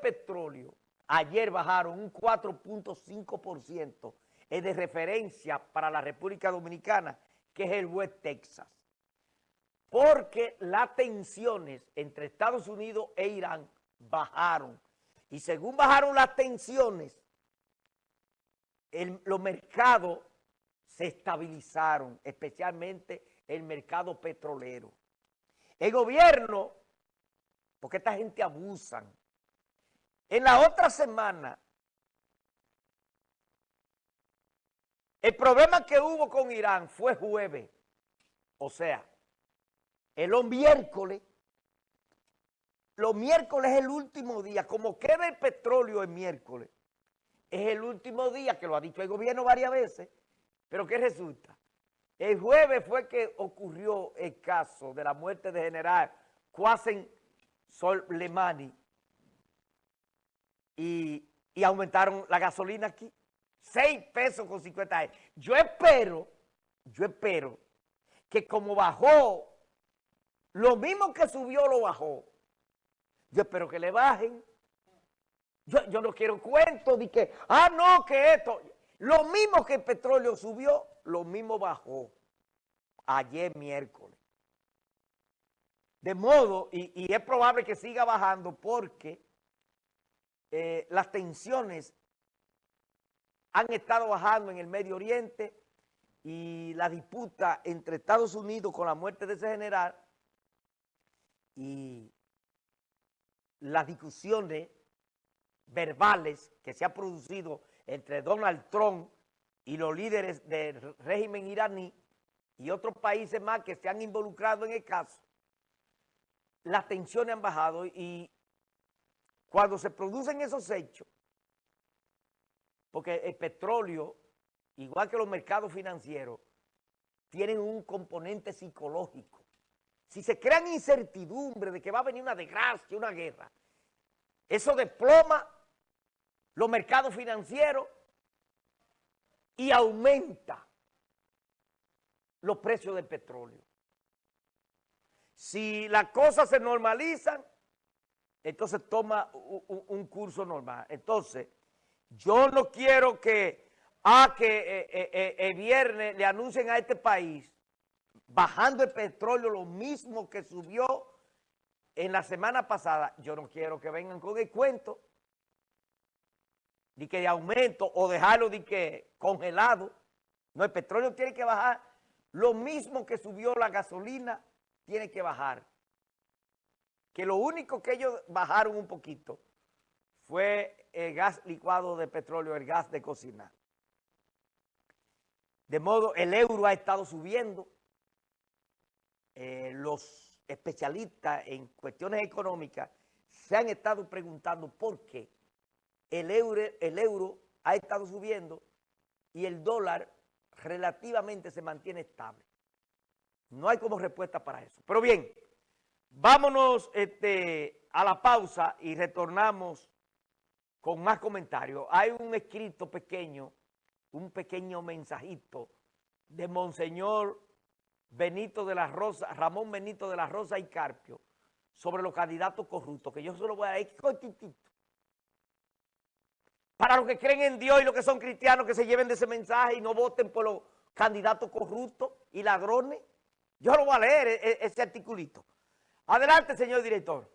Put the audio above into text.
petróleo ayer bajaron un 4.5% es de referencia para la República Dominicana, que es el West Texas. Porque las tensiones entre Estados Unidos e Irán bajaron. Y según bajaron las tensiones, los mercados se estabilizaron, especialmente el mercado petrolero. El gobierno, porque esta gente abusan, en la otra semana, el problema que hubo con Irán fue jueves, o sea, el miércoles, los miércoles es el último día, como queda el petróleo el miércoles, es el último día, que lo ha dicho el gobierno varias veces, pero ¿qué resulta? El jueves fue que ocurrió el caso de la muerte de general Qasem Soleimani, y, aumentaron la gasolina aquí. 6 pesos con 50 Yo espero, yo espero que como bajó, lo mismo que subió lo bajó. Yo espero que le bajen. Yo, yo no quiero cuentos de que, ah, no, que esto. Lo mismo que el petróleo subió, lo mismo bajó ayer miércoles. De modo, y es probable que siga bajando porque eh, las tensiones han estado bajando en el Medio Oriente y la disputa entre Estados Unidos con la muerte de ese general y las discusiones verbales que se han producido entre Donald Trump y los líderes del régimen iraní y otros países más que se han involucrado en el caso, las tensiones han bajado y cuando se producen esos hechos, porque el petróleo, igual que los mercados financieros, tienen un componente psicológico. Si se crean incertidumbre de que va a venir una desgracia, una guerra, eso desploma los mercados financieros y aumenta los precios del petróleo. Si las cosas se normalizan, entonces toma un, curso normal. Entonces, yo no quiero que, a ah, que eh, eh, eh, el viernes le anuncien a este país, bajando el petróleo lo mismo que subió en la semana pasada, yo no quiero que vengan con el cuento de que de aumento o dejarlo de que congelado. No, el petróleo tiene que bajar. Lo mismo que subió la gasolina, tiene que bajar que lo único que ellos bajaron un poquito fue el gas licuado de petróleo, el gas de cocina. De modo, el euro ha estado subiendo. Eh, los especialistas en cuestiones económicas se han estado preguntando por qué el euro, el euro ha estado subiendo y el dólar relativamente se mantiene estable. No hay como respuesta para eso. Pero bien, Vámonos este, a la pausa y retornamos con más comentarios. Hay un escrito pequeño, un pequeño mensajito de Monseñor Benito de la Rosa, Ramón Benito de la Rosa y Carpio, sobre los candidatos corruptos, que yo solo voy a ir cortitito. Para los que creen en Dios y los que son cristianos, que se lleven de ese mensaje y no voten por los candidatos corruptos y ladrones. Yo lo voy a leer, e, e, ese articulito. Adelante, señor director.